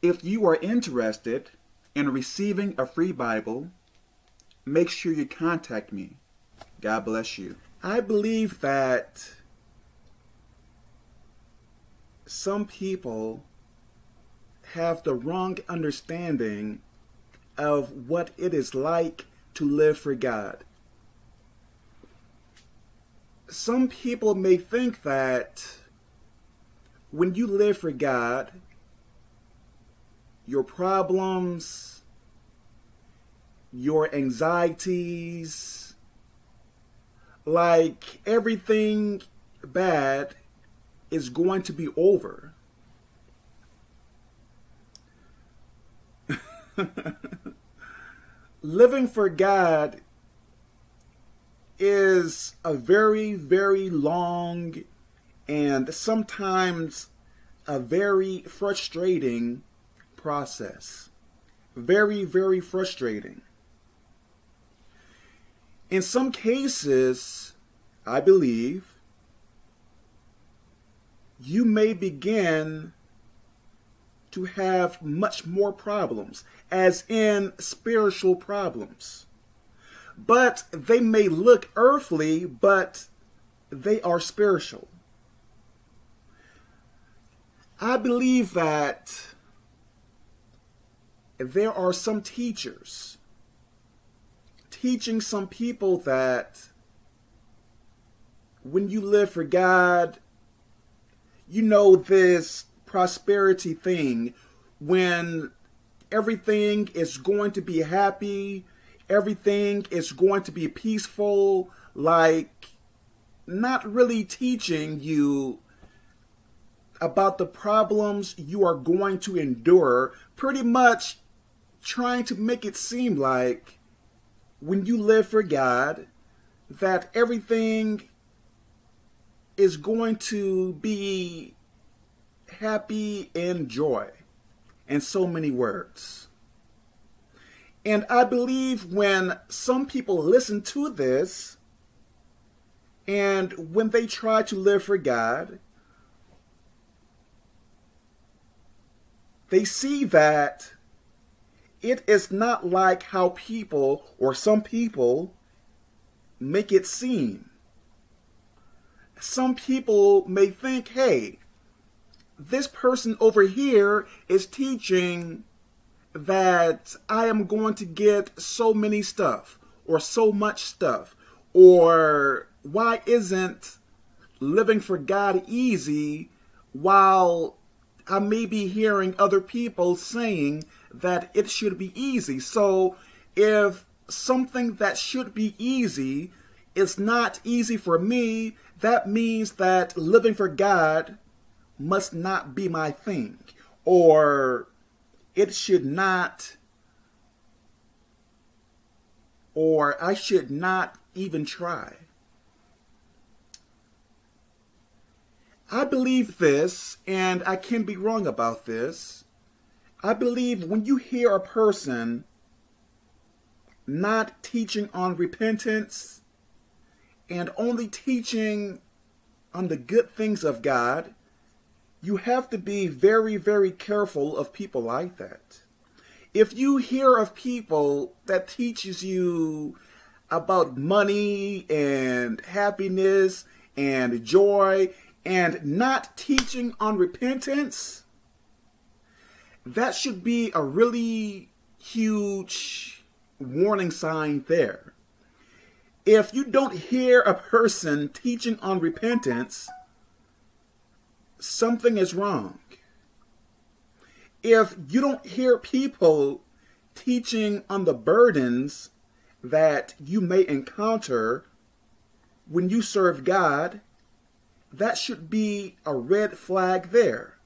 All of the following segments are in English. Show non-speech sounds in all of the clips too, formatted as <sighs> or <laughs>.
If you are interested in receiving a free Bible, make sure you contact me. God bless you. I believe that some people have the wrong understanding of what it is like to live for God. Some people may think that when you live for God, your problems, your anxieties, like everything bad is going to be over. <laughs> Living for God is a very, very long and sometimes a very frustrating process. Very, very frustrating. In some cases, I believe, you may begin to have much more problems, as in spiritual problems. But they may look earthly, but they are spiritual. I believe that there are some teachers teaching some people that when you live for God, you know this prosperity thing. When everything is going to be happy, everything is going to be peaceful, like not really teaching you about the problems you are going to endure, pretty much trying to make it seem like when you live for God, that everything is going to be happy and joy in so many words. And I believe when some people listen to this and when they try to live for God, they see that it is not like how people or some people make it seem. Some people may think, hey, this person over here is teaching that I am going to get so many stuff or so much stuff or why isn't living for God easy while I may be hearing other people saying that it should be easy. So if something that should be easy is not easy for me, that means that living for God must not be my thing. Or it should not, or I should not even try. I believe this, and I can be wrong about this. I believe when you hear a person not teaching on repentance and only teaching on the good things of God, you have to be very, very careful of people like that. If you hear of people that teaches you about money and happiness and joy and not teaching on repentance, that should be a really huge warning sign there. If you don't hear a person teaching on repentance, something is wrong. If you don't hear people teaching on the burdens that you may encounter when you serve God, that should be a red flag there.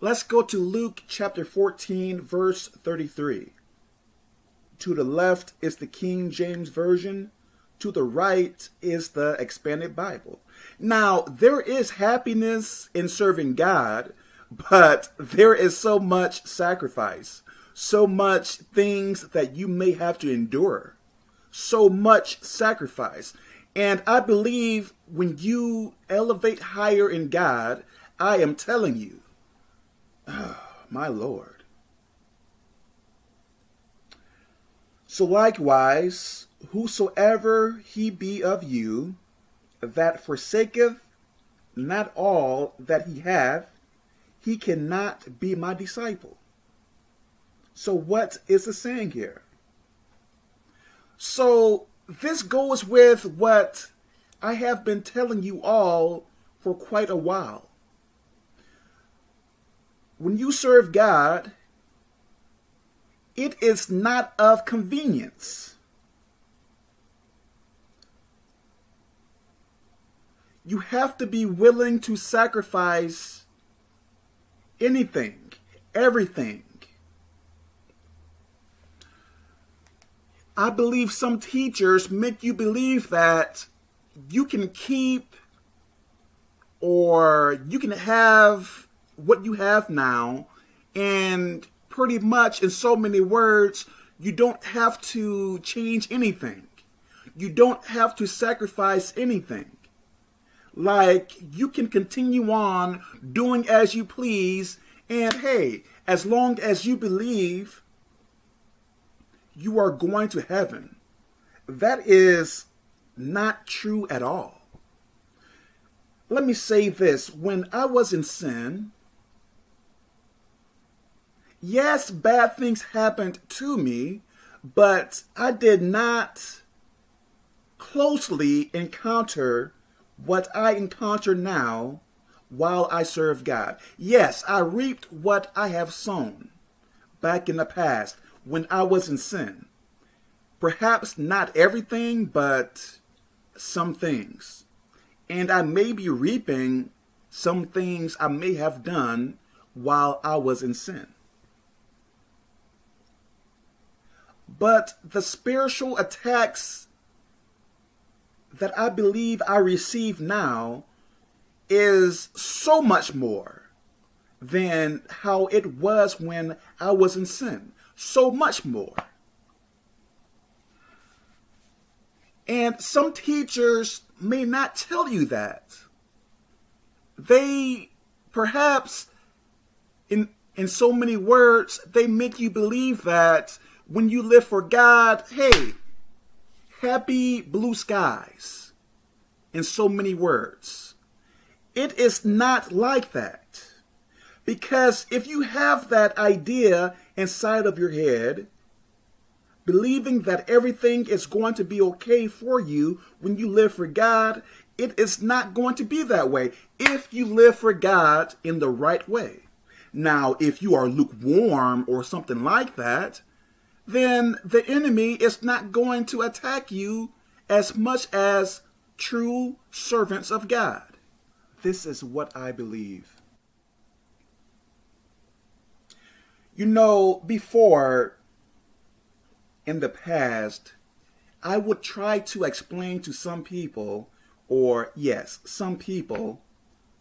Let's go to Luke chapter 14, verse 33. To the left is the King James Version. To the right is the Expanded Bible. Now, there is happiness in serving God, but there is so much sacrifice, so much things that you may have to endure so much sacrifice. And I believe when you elevate higher in God, I am telling you. <sighs> My Lord. So likewise, whosoever he be of you that forsaketh not all that he hath, he cannot be my disciple. So what is the saying here? So this goes with what I have been telling you all for quite a while. When you serve God, it is not of convenience. You have to be willing to sacrifice anything, everything. I believe some teachers make you believe that you can keep or you can have what you have now and pretty much in so many words you don't have to change anything. You don't have to sacrifice anything. Like you can continue on doing as you please and hey as long as you believe you are going to heaven. That is not true at all. Let me say this. When i was in sin yes, bad things happened to me, but I did not closely encounter what I encounter now while I serve God. Yes, I reaped what I have sown back in the past when I was in sin. Perhaps not everything, but some things. And I may be reaping some things I may have done while I was in sin. But the spiritual attacks that I believe I receive now is so much more than how it was when I was in sin. So much more. And some teachers may not tell you that. They perhaps, in, in so many words, they make you believe that when you live for God, hey, happy blue skies in so many words. It is not like that. Because if you have that idea inside of your head, believing that everything is going to be okay for you when you live for God, it is not going to be that way if you live for God in the right way. Now, if you are lukewarm or something like that, then the enemy is not going to attack you as much as true servants of God. This is what I believe. You know, before, in the past, I would try to explain to some people, or yes, some people,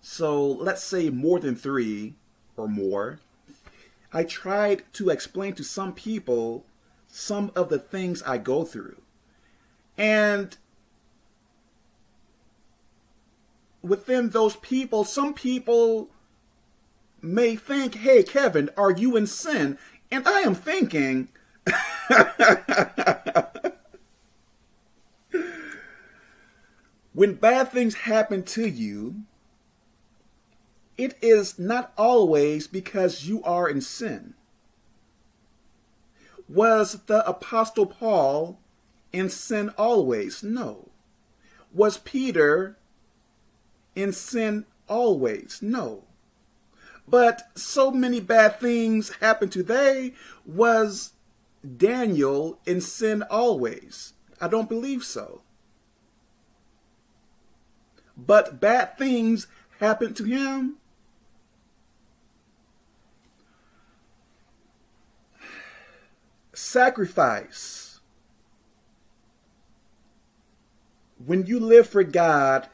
so let's say more than three or more, I tried to explain to some people some of the things I go through. And within those people, some people may think, hey, Kevin, are you in sin? And I am thinking, <laughs> when bad things happen to you, it is not always because you are in sin. Was the Apostle Paul in sin always? No. Was Peter in sin always? No. But so many bad things happened to they. Was Daniel in sin always? I don't believe so. But bad things happened to him sacrifice. When you live for God,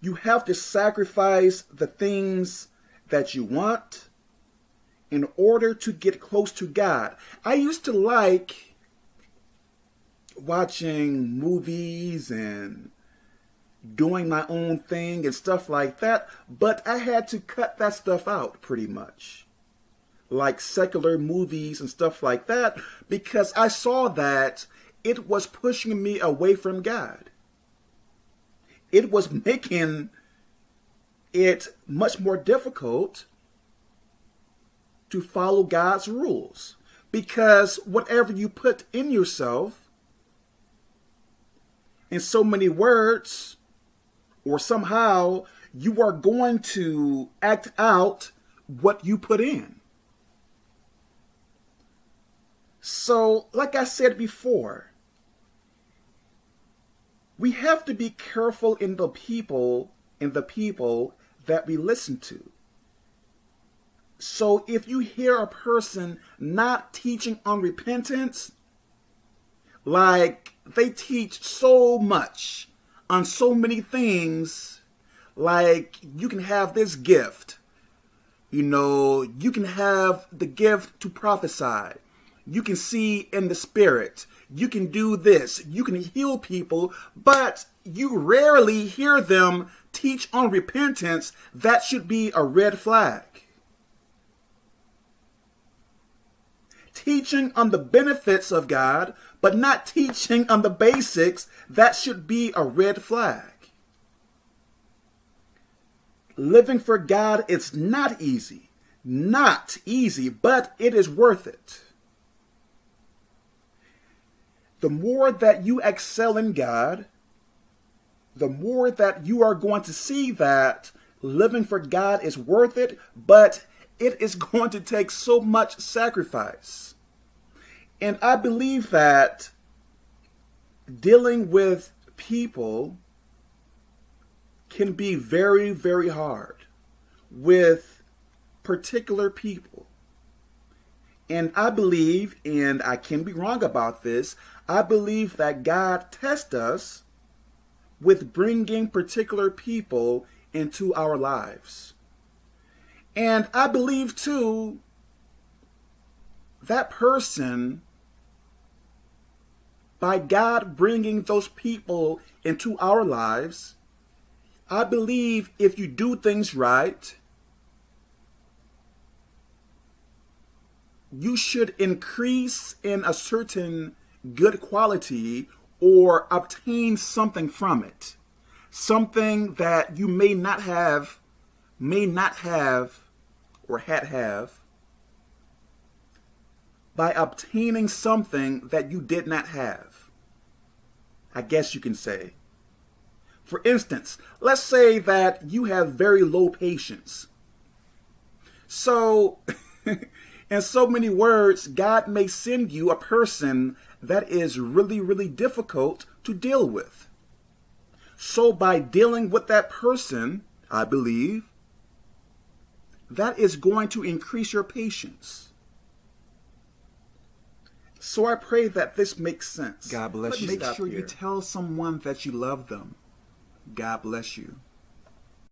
you have to sacrifice the things that you want in order to get close to God. I used to like watching movies and doing my own thing and stuff like that, but I had to cut that stuff out pretty much. Like secular movies and stuff like that, because I saw that it was pushing me away from God. It was making it much more difficult to follow God's rules. Because whatever you put in yourself, in so many words, or somehow you are going to act out what you put in. So, like I said before, we have to be careful in the people in the people that we listen to. So if you hear a person not teaching on repentance, like they teach so much on so many things, like you can have this gift, you know, you can have the gift to prophesy, you can see in the spirit, you can do this, you can heal people, but you rarely hear them teach on repentance. That should be a red flag. Teaching on the benefits of God, but not teaching on the basics, that should be a red flag. Living for God is not easy. Not easy, but it is worth it the more that you excel in God, the more that you are going to see that living for God is worth it, but it is <laughs> going to take so much sacrifice. And I believe that dealing with people can be very, very hard with particular people. And I believe, and I can be wrong about this, I believe that God tests us with bringing particular people into our lives. And I believe too that person, by God bringing those people into our lives, I believe if you do things right, you should increase in a certain good quality or obtain something from it. Something that you may not have, may not have, or had have, by obtaining something that you did not have. I guess you can say. For instance, let's say that you have very low patience. So, <laughs> in so many words, God may send you a person that is really, really difficult to deal with. So by dealing with that person, I believe, that is going to increase your patience. So I pray that this makes sense. God bless but you. Make sure here. you tell someone that you love them. God bless you.